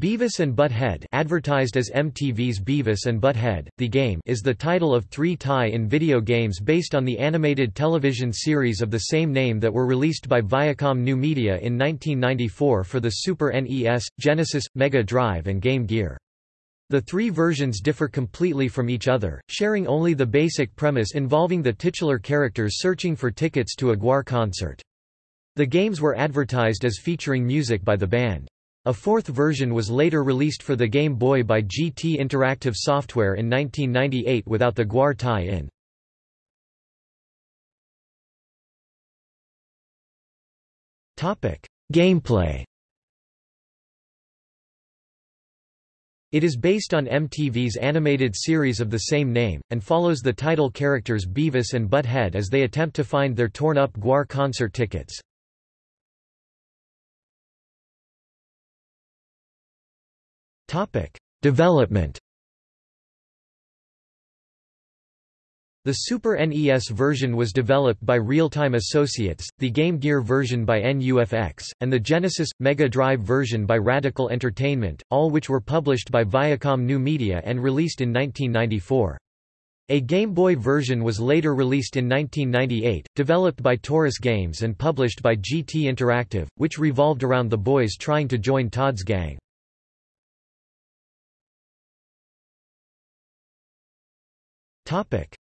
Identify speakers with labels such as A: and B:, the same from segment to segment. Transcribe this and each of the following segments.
A: Beavis and Butt-Head advertised as MTV's Beavis and Butt-Head, The Game is the title of three tie-in video games based on the animated television series of the same name that were released by Viacom New Media in 1994 for the Super NES, Genesis, Mega Drive and Game Gear. The three versions differ completely from each other, sharing only the basic premise involving the titular characters searching for tickets to a GWAR concert. The games were advertised as featuring music by the band. A fourth version was later released for the Game Boy by GT Interactive Software in 1998 without the GWAR tie-in. Gameplay It is based on MTV's animated series of the same name, and follows the title characters Beavis and Butt-Head as they attempt to find their torn-up GWAR concert tickets. Topic: Development. The Super NES version was developed by Real-Time Associates, the Game Gear version by NUFX, and the Genesis Mega Drive version by Radical Entertainment, all which were published by Viacom New Media and released in 1994. A Game Boy version was later released in 1998, developed by Torus Games and published by GT Interactive, which revolved around the boys trying to join Todd's gang.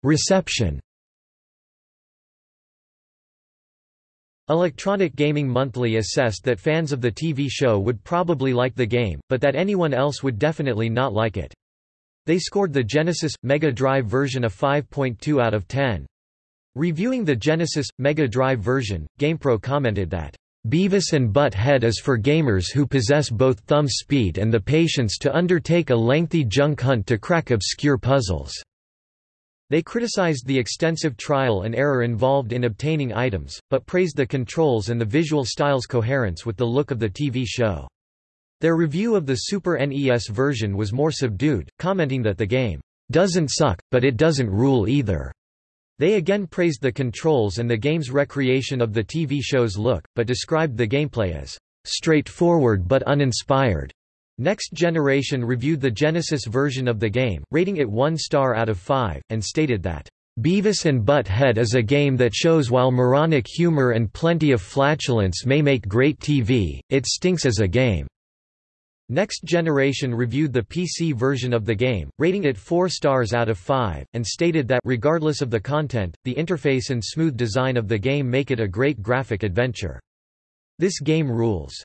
A: Reception Electronic Gaming Monthly assessed that fans of the TV show would probably like the game, but that anyone else would definitely not like it. They scored the Genesis Mega Drive version a 5.2 out of 10. Reviewing the Genesis Mega Drive version, GamePro commented that Beavis and Butt-Head is for gamers who possess both thumb speed and the patience to undertake a lengthy junk hunt to crack obscure puzzles. They criticized the extensive trial and error involved in obtaining items, but praised the controls and the visual style's coherence with the look of the TV show. Their review of the Super NES version was more subdued, commenting that the game doesn't suck, but it doesn't rule either. They again praised the controls and the game's recreation of the TV show's look, but described the gameplay as straightforward but uninspired. Next Generation reviewed the Genesis version of the game, rating it 1 star out of 5, and stated that, "...Beavis and Butt-Head is a game that shows while moronic humor and plenty of flatulence may make great TV, it stinks as a game." Next Generation reviewed the PC version of the game, rating it 4 stars out of 5, and stated that regardless of the content, the interface and smooth design of the game make it a great graphic adventure. This game rules.